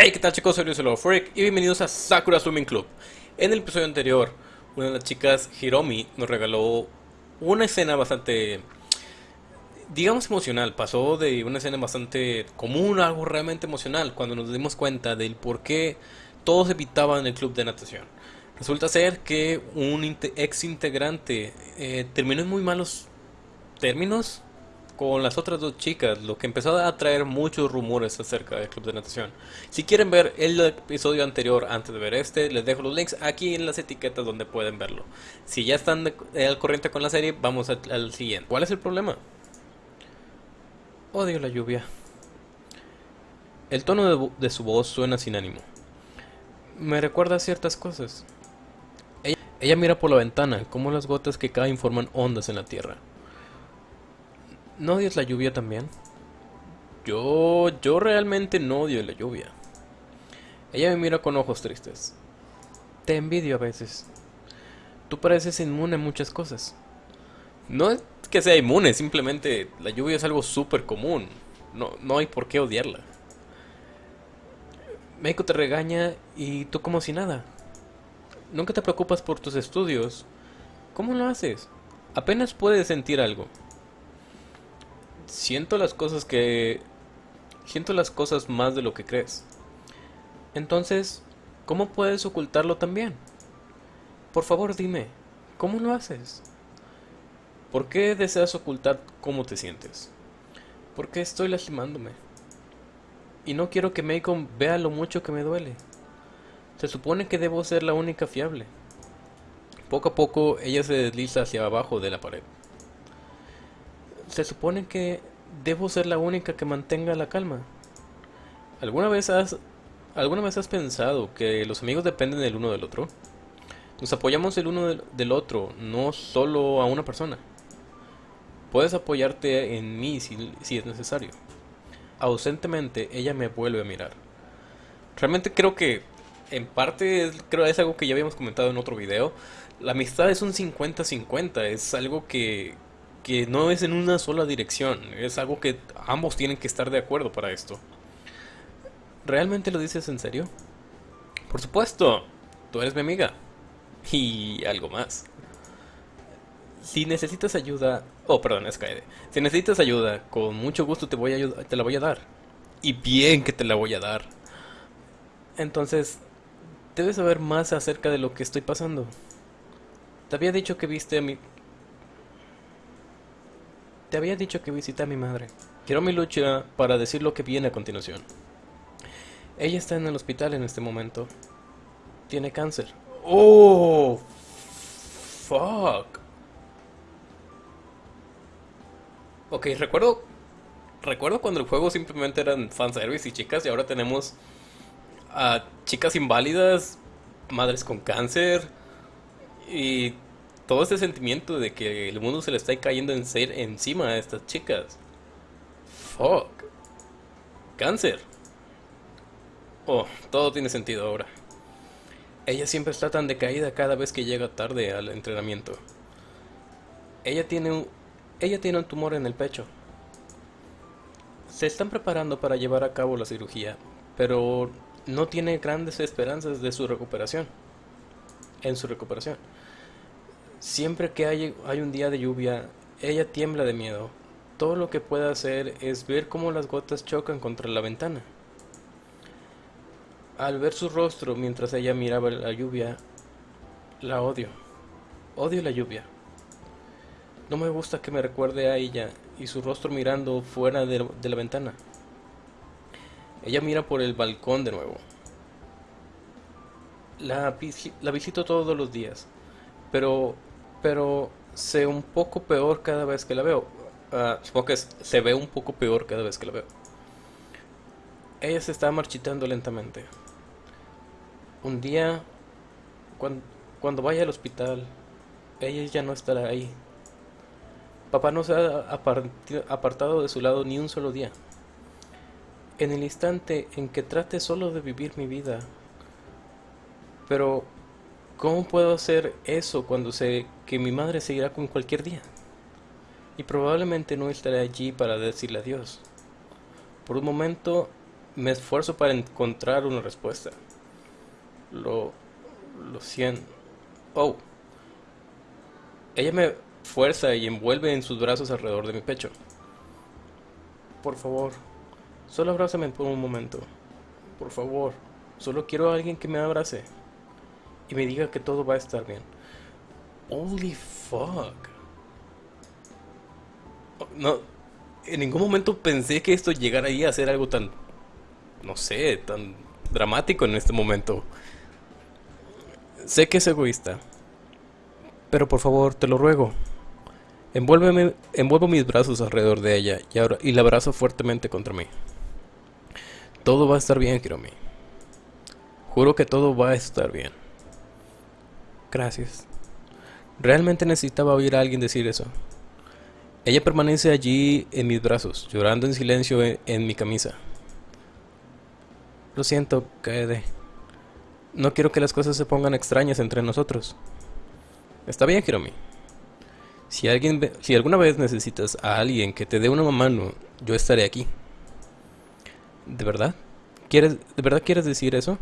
Hey, ¿qué tal chicos? Soy Luis Freak y bienvenidos a Sakura Swimming Club. En el episodio anterior, una de las chicas, Hiromi, nos regaló una escena bastante, digamos, emocional. Pasó de una escena bastante común a algo realmente emocional cuando nos dimos cuenta del por qué todos evitaban el club de natación. Resulta ser que un ex integrante eh, terminó en muy malos términos con las otras dos chicas, lo que empezó a traer muchos rumores acerca del club de natación. Si quieren ver el episodio anterior antes de ver este, les dejo los links aquí en las etiquetas donde pueden verlo. Si ya están al corriente con la serie, vamos al, siguiente. ¿Cuál es el problema? Odio la lluvia. El tono de, su voz suena sin ánimo. Me recuerda a ciertas cosas. Ella, ella mira por la ventana, como las gotas que caen forman ondas en la tierra. ¿No odias la lluvia también? Yo, yo realmente no odio la lluvia. Ella me mira con ojos tristes. Te envidio a veces. Tú pareces inmune a muchas cosas. No es que sea inmune, simplemente la lluvia es algo súper común. No, no hay por qué odiarla. Meiko te regaña y tú como si nada. Nunca te preocupas por tus estudios. ¿Cómo lo haces? Apenas puedes sentir algo siento las cosas que... Siento las cosas más de lo que crees. Entonces, ¿cómo puedes ocultarlo también? Por favor dime, ¿cómo lo haces? ¿Por qué deseas ocultar cómo te sientes? ¿Por qué estoy lastimándome? Y no quiero que Macon vea lo mucho que me duele. Se supone que debo ser la única fiable. Poco a poco ella se desliza hacia abajo de la pared se supone que debo ser la única que mantenga la calma. ¿Alguna vez has, alguna vez has pensado que los amigos dependen el uno del otro? Nos apoyamos el uno del, otro, no solo a una persona. Puedes apoyarte en mí si, si es necesario. Ausentemente, ella me vuelve a mirar. Realmente creo que, en parte, creo es algo que ya habíamos comentado en otro video. La amistad es un 50-50, es algo que, que no es en una sola dirección, es algo que ambos tienen que estar de acuerdo para esto. ¿Realmente lo dices en serio? Por supuesto, tú eres mi amiga. Y algo más. Si necesitas ayuda... Oh, perdón, es Kaede. Si necesitas ayuda, con mucho gusto te, voy a te la voy a dar. Y bien que te la voy a dar. Entonces, debes saber más acerca de lo que estoy pasando. Te había dicho que viste a mi te había dicho que visité a mi madre. Quiero mi lucha para decir lo que viene a continuación. Ella está en el hospital en este momento. Tiene cáncer. ¡Oh! ¡Fuck! Ok, recuerdo... Recuerdo cuando el juego simplemente eran fanservice y chicas y ahora tenemos a chicas inválidas, madres con cáncer y todo ese sentimiento de que el mundo se le está cayendo en ser encima a estas chicas. Fuck. Cáncer. Oh, todo tiene sentido ahora. Ella siempre está tan decaída cada vez que llega tarde al entrenamiento. Ella tiene un, ella tiene un tumor en el pecho. Se están preparando para llevar a cabo la cirugía, pero no tiene grandes esperanzas de su recuperación. En su recuperación. Siempre que hay, hay un día de lluvia, ella tiembla de miedo. Todo lo que puede hacer es ver cómo las gotas chocan contra la ventana. Al ver su rostro mientras ella miraba la lluvia, la odio. Odio la lluvia. No me gusta que me recuerde a ella y su rostro mirando fuera de, la ventana. Ella mira por el balcón de nuevo. La, la visito todos los días, pero pero sé un poco peor cada vez que la veo. Uh, supongo que se ve un poco peor cada vez que la veo. Ella se está marchitando lentamente. Un día, cuando, cuando vaya al hospital, ella ya no estará ahí. Papá no se ha apartado de su lado ni un solo día. En el instante en que trate solo de vivir mi vida, pero ¿Cómo puedo hacer eso cuando sé que mi madre seguirá con cualquier día? Y probablemente no estaré allí para decirle adiós. Por un momento Me esfuerzo para encontrar una respuesta. Lo... Lo siento. Oh. Ella me fuerza y envuelve en sus brazos alrededor de mi pecho. Por favor, solo abrázame por un momento. Por favor, solo quiero a alguien que me abrace y me diga que todo va a estar bien. Holy fuck. No, en ningún momento pensé que esto llegara ahí a ser algo tan, no sé, tan dramático en este momento. Sé que es egoísta, pero por favor, te lo ruego. Envuélveme, envuelvo mis brazos alrededor de ella y, ahora, y la abrazo fuertemente contra mí. Todo va a estar bien, Kiromi. Juro que todo va a estar bien. Gracias. Realmente necesitaba oír a alguien decir eso. Ella permanece allí en mis brazos, llorando en silencio en, mi camisa. Lo siento, Kaede. No quiero que las cosas se pongan extrañas entre nosotros. Está bien, Hiromi. Si, alguien, si alguna vez necesitas a alguien que te dé una mano, yo estaré aquí. ¿De verdad? ¿Quieres, ¿De verdad quieres decir eso?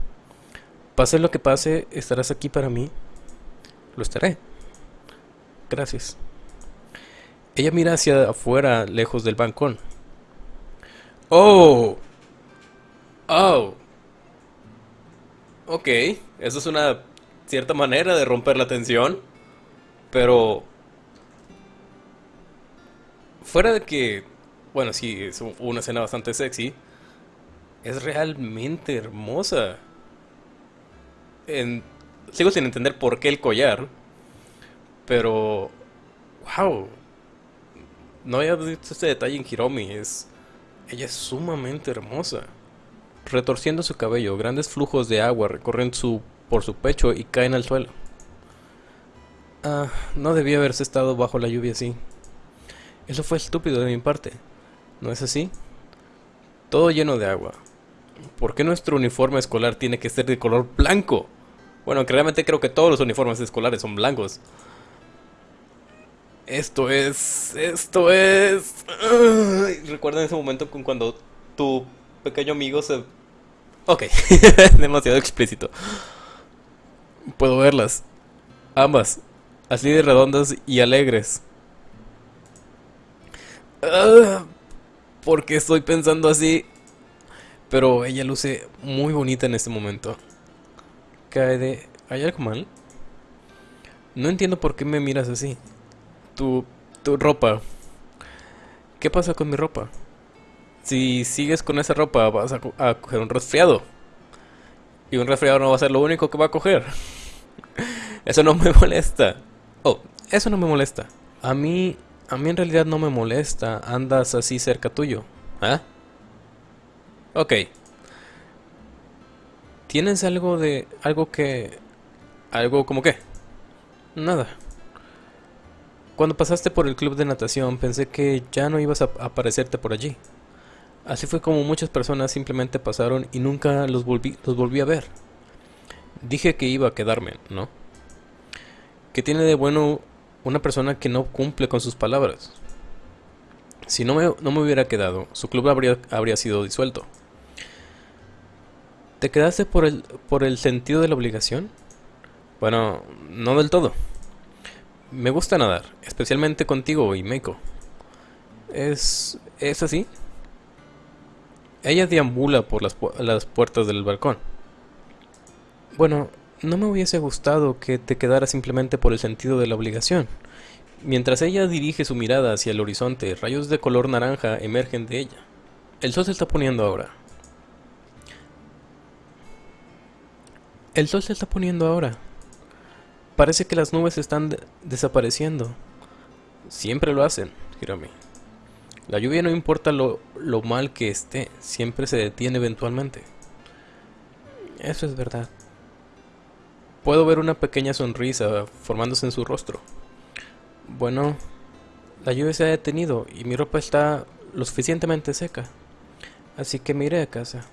Pase lo que pase, estarás aquí para mí. Lo estaré. Gracias. Ella mira hacia afuera, lejos del balcón. ¡Oh! ¡Oh! Ok, eso es una cierta manera de romper la tensión. Pero... Fuera de que... Bueno, sí, es una escena bastante sexy. Es realmente hermosa. En, sigo sin entender por qué el collar. Pero... ¡Wow! No había visto este detalle en Hiromi. Es, ella es sumamente hermosa. Retorciendo su cabello, grandes flujos de agua recorren su, por su pecho y caen al suelo. Ah, no debía haberse estado bajo la lluvia así. Eso fue estúpido de mi parte. ¿No es así? Todo lleno de agua. ¿Por qué nuestro uniforme escolar tiene que ser de color blanco? Bueno, realmente creo que todos los uniformes escolares son blancos. Esto es. Esto es. Recuerda ese momento con cuando tu pequeño amigo se. Ok, demasiado explícito. Puedo verlas. Ambas. Así de redondas y alegres. Ah, ¿Por qué estoy pensando así? Pero ella luce muy bonita en este momento. Cae de. ¿Hay algo mal? No entiendo por qué me miras así tu, tu ropa. ¿Qué pasa con mi ropa? Si sigues con esa ropa vas a, coger un resfriado. Y un resfriado no va a ser lo único que va a coger. Eso no me molesta. Oh, eso no me molesta. A mí, a mí en realidad no me molesta. Andas así cerca tuyo. ¿Ah? Ok. ¿Tienes algo de... algo que... algo como qué? Nada. Cuando pasaste por el club de natación pensé que ya no ibas a aparecerte por allí. Así fue como muchas personas simplemente pasaron y nunca los volví, los volví a ver. Dije que iba a quedarme, ¿no? ¿Qué tiene de bueno una persona que no cumple con sus palabras? Si no me, no me hubiera quedado, su club habría, habría sido disuelto. ¿Te quedaste por el, por el sentido de la obligación? Bueno, no del todo. Me gusta nadar, especialmente contigo y Meiko. ¿Es, ¿Es así? Ella deambula por las, las puertas del balcón. Bueno, no me hubiese gustado que te quedara simplemente por el sentido de la obligación. Mientras ella dirige su mirada hacia el horizonte, rayos de color naranja emergen de ella. El sol se está poniendo ahora. El sol se está poniendo ahora. Parece que las nubes están desapareciendo. Siempre lo hacen, Hiromi. La lluvia no importa lo, lo mal que esté, siempre se detiene eventualmente. Eso es verdad. Puedo ver una pequeña sonrisa formándose en su rostro. Bueno, la lluvia se ha detenido y mi ropa está lo suficientemente seca. Así que me iré a casa.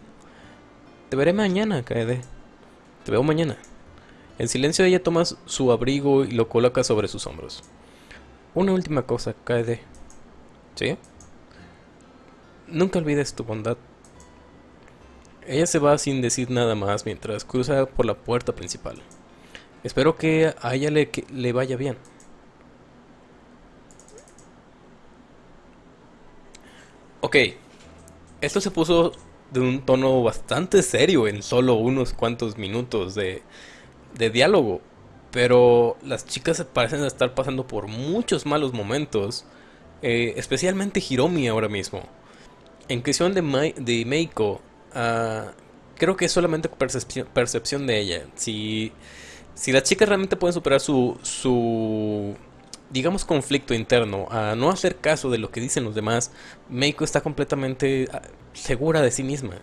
Te veré mañana, Kaede. Te veo mañana. En silencio ella toma su abrigo y lo coloca sobre sus hombros. Una última cosa, Kaede. ¿Sí? Nunca olvides tu bondad. Ella se va sin decir nada más mientras cruza por la puerta principal. Espero que a ella le, le vaya bien. Ok, esto se puso de un tono bastante serio en solo unos cuantos minutos de, de diálogo. Pero las chicas parecen estar pasando por muchos malos momentos. eh, especialmente Hiromi ahora mismo. En cuestión de, de Meiko, ah, creo que es solamente percepción, percepción de ella. Si, si las chicas realmente pueden superar su, su, digamos, conflicto interno, a no hacer caso de lo que dicen los demás, Meiko está completamente ah, segura de sí misma.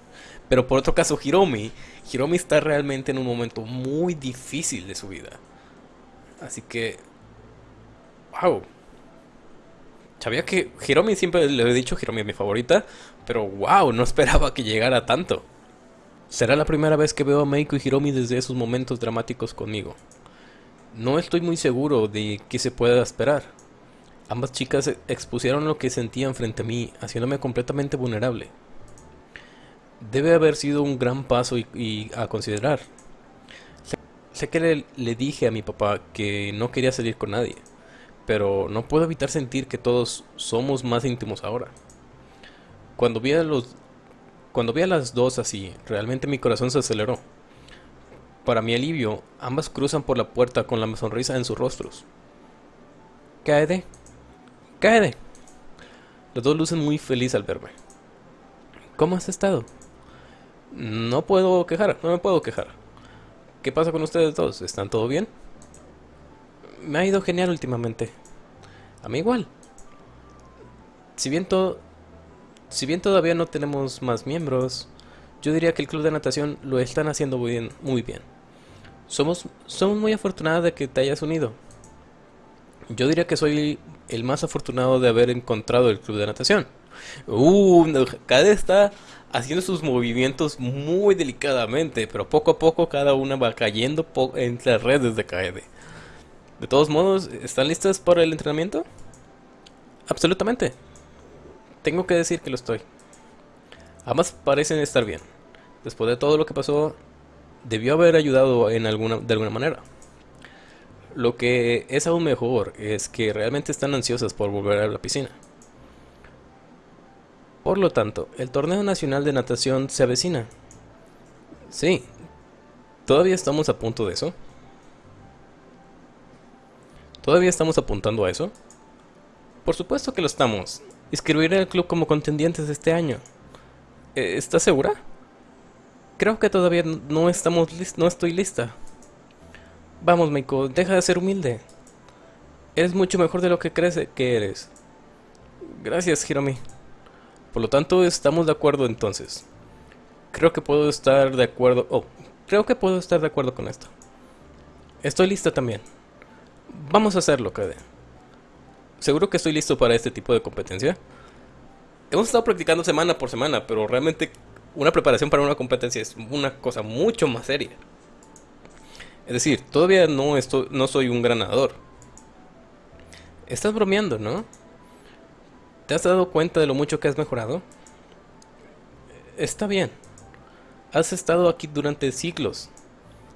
Pero por otro caso, Hiromi, Hiromi está realmente en un momento muy difícil de su vida. Así que, wow. Sabía que Hiromi siempre le he dicho, Hiromi es mi favorita, pero wow, no esperaba que llegara tanto. Será la primera vez que veo a Meiko y Hiromi desde esos momentos dramáticos conmigo. No estoy muy seguro de qué se pueda esperar. Ambas chicas expusieron lo que sentían frente a mí, haciéndome completamente vulnerable. Debe haber sido un gran paso y, a considerar. Sé, que le, dije a mi papá que no quería salir con nadie, pero no puedo evitar sentir que todos somos más íntimos ahora. Cuando vi a los, cuando vi a las dos así, realmente mi corazón se aceleró. Para mi alivio, ambas cruzan por la puerta con la sonrisa en sus rostros. Kaede, Kaede. Los dos lucen muy feliz al verme. ¿Cómo has estado? No puedo quejar, no me puedo quejar. ¿Qué pasa con ustedes dos? ¿Están todo bien? Me ha ido genial últimamente. A mí igual. Si bien todo, si bien todavía no tenemos más miembros, yo diría que el club de natación lo están haciendo muy bien, muy bien. Somos, somos muy afortunados de que te hayas unido. Yo diría que soy el más afortunado de haber encontrado el club de natación. Uh, cada está haciendo sus movimientos muy delicadamente, pero poco a poco cada una va cayendo entre las redes de Kaede. De todos modos, ¿están listas para el entrenamiento? Absolutamente. Tengo que decir que lo estoy. Ambas parecen estar bien. Después de todo lo que pasó, debió haber ayudado en alguna, de alguna manera. Lo que es aún mejor es que realmente están ansiosas por volver a la piscina. Por lo tanto, el torneo nacional de natación se avecina. Sí, todavía estamos a punto de eso. ¿Todavía estamos apuntando a eso? Por supuesto que lo estamos. Inscribiré al club como contendientes este año. Eh, ¿Estás segura? Creo que todavía no estamos lis- no estoy lista. Vamos, Meiko, deja de ser humilde. Eres mucho mejor de lo que crees que eres. Gracias, Hiromi. Por lo tanto, estamos de acuerdo entonces. Creo que puedo estar de acuerdo. Oh, creo que puedo estar de acuerdo con esto. Estoy lista también. Vamos a hacerlo, Kade. Seguro que estoy listo para este tipo de competencia. Hemos estado practicando semana por semana, pero realmente una preparación para una competencia es una cosa mucho más seria. Es decir, todavía no, estoy, no soy un gran nadador. Estás bromeando, ¿no? ¿Te has dado cuenta de lo mucho que has mejorado? Está bien. Has estado aquí durante siglos.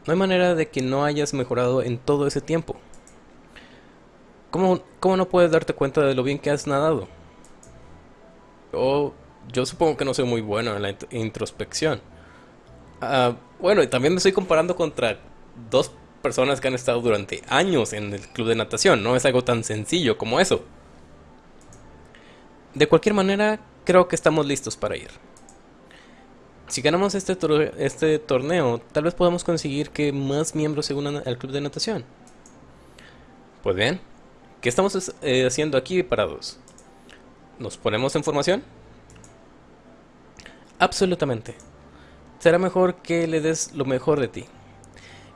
No hay manera de que no hayas mejorado en todo ese tiempo. ¿Cómo, cómo no puedes darte cuenta de lo bien que has nadado? Yo, yo supongo que no soy muy bueno en la int- introspección. Ah, bueno, y también me estoy comparando contra dos personas que han estado durante años en el club de natación. No es algo tan sencillo como eso. De cualquier manera, creo que estamos listos para ir. Si ganamos este, este torneo, tal vez podamos conseguir que más miembros se unan al club de natación. Pues bien, ¿qué estamos eh, haciendo aquí parados? ¿Nos ponemos en formación? Absolutamente. Será mejor que le des lo mejor de ti.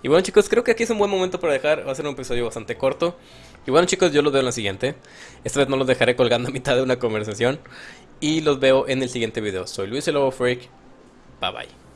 Y bueno chicos, creo que aquí es un buen momento para dejar, va a ser un episodio bastante corto. Y bueno chicos, yo los veo en la siguiente. Esta vez no los dejaré colgando a mitad de una conversación. Y los veo en el siguiente video. Soy Luis el Lobo Freak. Bye bye.